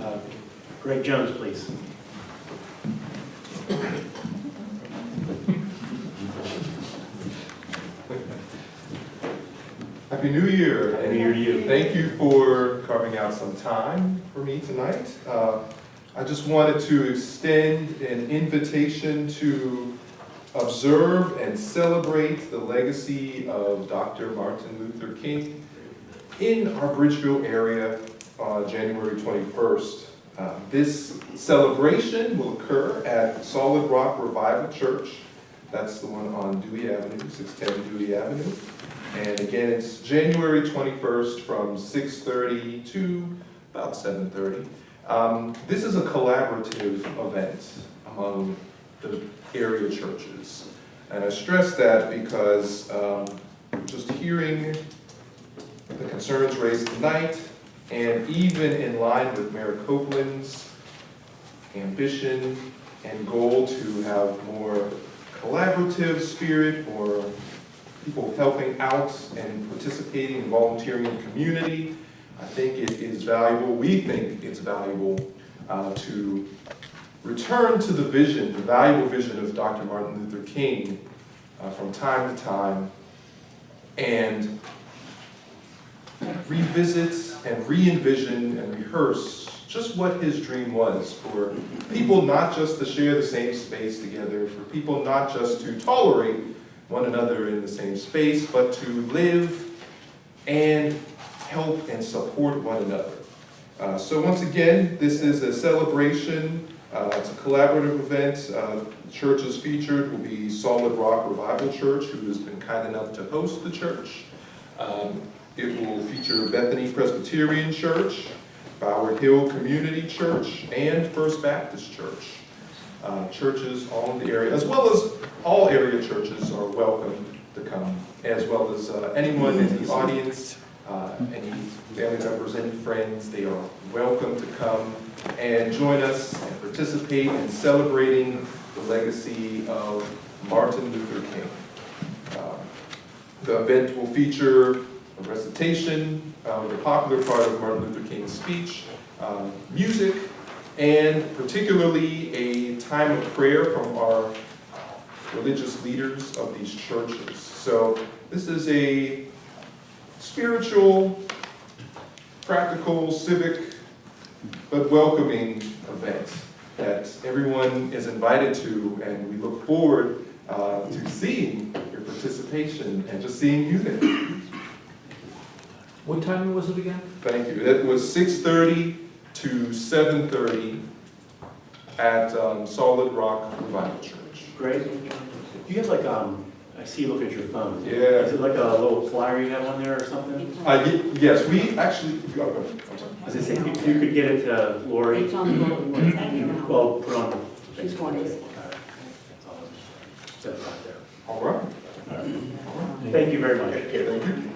Uh, Greg Jones, please. Happy New Year. Happy New Year to you. Thank you for carving out some time for me tonight. Uh, I just wanted to extend an invitation to observe and celebrate the legacy of Dr. Martin Luther King in our Bridgeville area on January 21st. Uh, This celebration will occur at Solid Rock Revival Church. That's the one on Dewey Avenue, 610 Dewey Avenue. And again, it's January 21st from 6:30 to about 7:30. Um, This is a collaborative event among the area churches. And I stress that because um, just hearing the concerns raised tonight, and even in line with Mayor Copeland's ambition and goal to have more collaborative spirit, more people helping out and participating and volunteering in the community. I think it is valuable, we think it's valuable uh, to return to the vision, the valuable vision of Dr. Martin Luther King uh, from time to time and revisit and re-envision and rehearse just what his dream was for people not just to share the same space together, for people not just to tolerate one another in the same space, but to live and help and support one another. Uh, so once again, this is a celebration. Uh, it's a collaborative event. Uh, churches featured will be Solid Rock Revival Church, who has been kind enough to host the church. Um, it will feature Bethany Presbyterian Church, Bower Hill Community Church, and First Baptist Church. Uh, churches all in the area, as well as all area churches are welcome to come, as well as uh, anyone in the audience, uh, any family members, any friends, they are welcome to come and join us and participate in celebrating the legacy of Martin Luther King. Uh, The event will feature a recitation of the popular part of Martin Luther King's speech, um, music, and particularly a time of prayer from our religious leaders of these churches. So this is a spiritual, practical, civic, but welcoming event that everyone is invited to, and we look forward uh, to seeing your participation and just seeing you there. What time was it again? Thank you. That was 6:30 to 7:30 at um, Solid Rock Revival Church. Great. do you have like, um, I see you look at your phone. Yeah. Is it like a little flyer you have on there or something? Uh, Yes, we actually, oh, go. I'm sorry. I was gonna say, if you could get it to Lori, It's on the bulletin board. well, put on. She's going to- Set it right there. All right. All right. Thank you very much. Thank you.